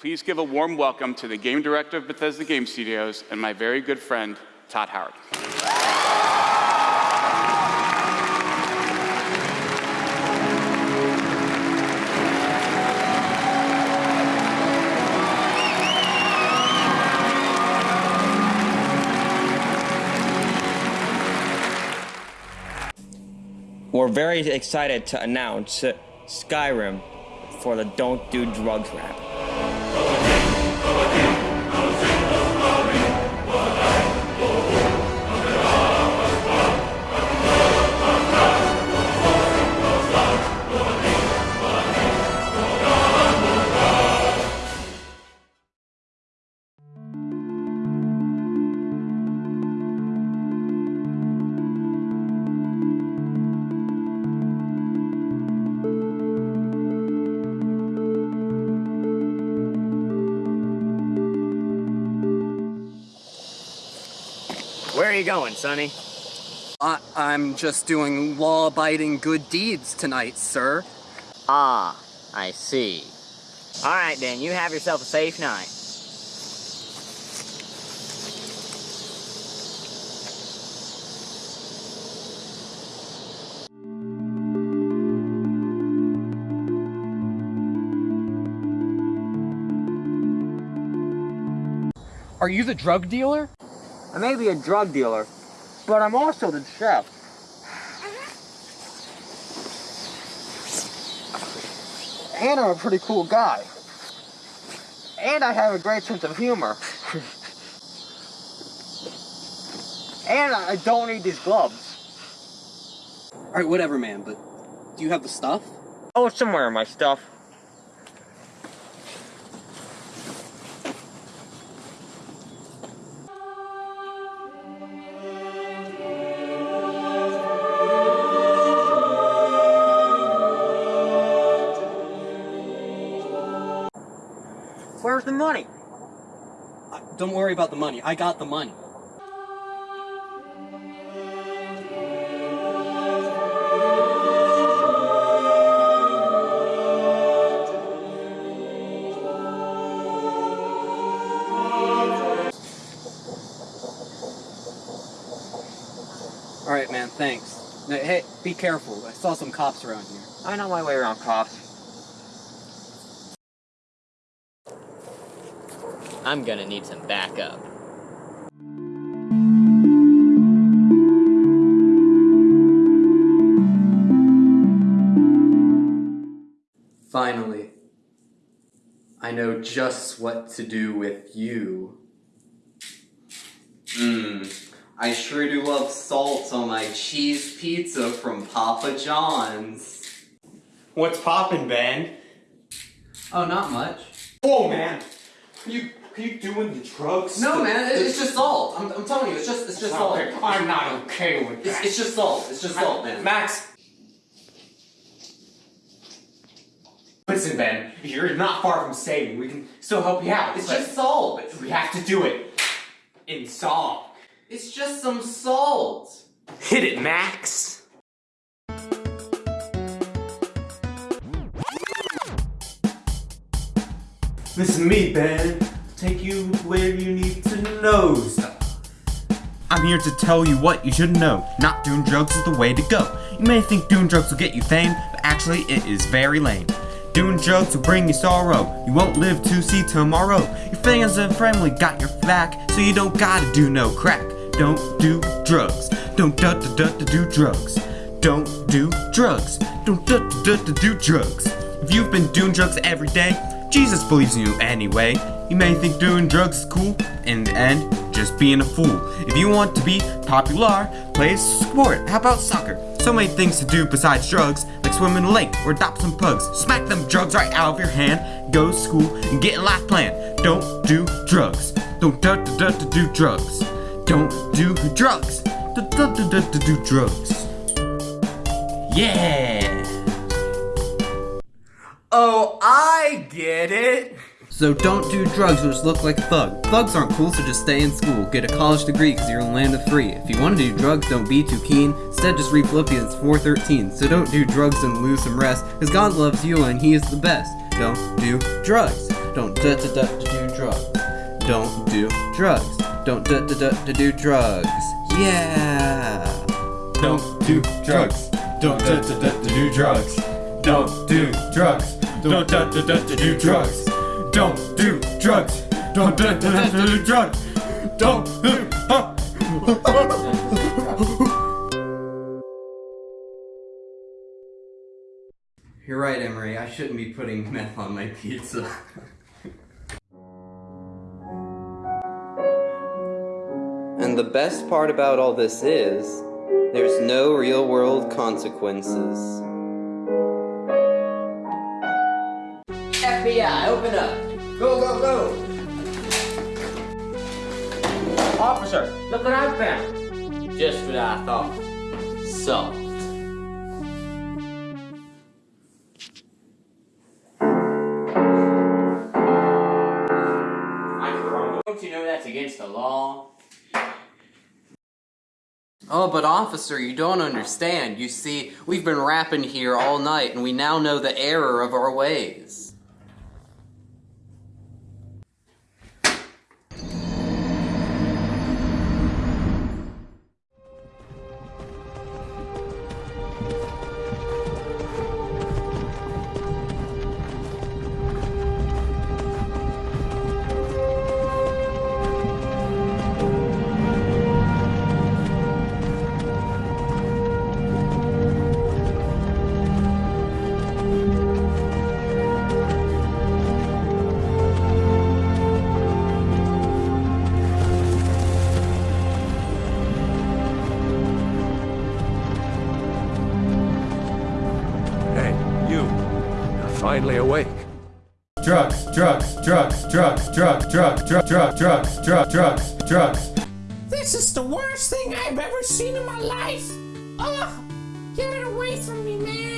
please give a warm welcome to the game director of Bethesda Game Studios and my very good friend, Todd Howard. We're very excited to announce Skyrim for the Don't Do Drugs rap. Where are you going, Sonny? I I'm just doing law-abiding good deeds tonight, sir. Ah, I see. Alright then, you have yourself a safe night. Are you the drug dealer? I may be a drug dealer, but I'm also the chef. And I'm a pretty cool guy. And I have a great sense of humor. and I don't need these gloves. Alright, whatever, man, but do you have the stuff? Oh, it's somewhere in my stuff. Where's the money? Uh, don't worry about the money. I got the money. Alright, man, thanks. Now, Hey, be careful. I saw some cops around here. I know my way around cops. I'm gonna need some backup. Finally, I know just what to do with you. Mmm, I sure do love salt on my cheese pizza from Papa John's. What's poppin', Ben? Oh, not much. Oh, man! You, are you doing the drugs? No, The- man, it- the- it's just salt. I'm, I'm telling you, it's just, it's just salt. Okay, I'm not okay with It's, that. it's just salt. It's just salt, man. Max! Listen, Ben, you're not far from saving. We can still help you out. It's just salt. We have to do it in song. It's just some salt. Hit it, Max! Listen to me, Ben. Take you where you need to know stuff. I'm here to tell you what you should know. Not doing drugs is the way to go. You may think doing drugs will get you fame, but actually it is very lame. Doing drugs will bring you sorrow. You won't live to see tomorrow. Your fans and family got your back, so you don't gotta do no crack. Don't do drugs. Don't da da da da do drugs. Don't do drugs. Don't da da da da do drugs. If you've been doing drugs every day, Jesus believes in you anyway. You may think doing drugs is cool, in the end, just being a fool. If you want to be popular, play a sport. How about soccer? So many things to do besides drugs, like swim in a lake or adopt some pugs. Smack them drugs right out of your hand, go to school and get a life plan. Don't do drugs. Don't da da da da do drugs. Don't do drugs. Da da da da da do drugs. Yeah. Oh, I get it. So don't do drugs just look like thug. Thugs aren't cool, so just stay in school. Get a college degree because you're in land of free. If you want to do drugs, don't be too keen. Instead, just read Philippians 4.13. So don't do drugs and lose some rest, because God loves you and He is the best. Don't do drugs. Don't da da da do drugs. Don't do drugs. Don't da da da do drugs. Yeah. Don't do drugs. Don't da da da do drugs. Don't do drugs. Don't da da da do drugs. Don't do drugs. Don't da da da do drugs. Don't do. You're right, Emery. I shouldn't be putting meth on my pizza. and the best part about all this is, there's no real world consequences. FBI, open up. Go, go, go. Officer, look what I found. Just what I thought. Salt. Don't you know that's against the law? Oh, but officer, you don't understand. You see, we've been rapping here all night and we now know the error of our ways. Finally awake. Drugs, drugs, drugs, drugs, drugs, drugs, drugs, drugs, drugs, drugs, drugs, drugs. This is the worst thing I've ever seen in my life. Ugh! Get it away from me, man!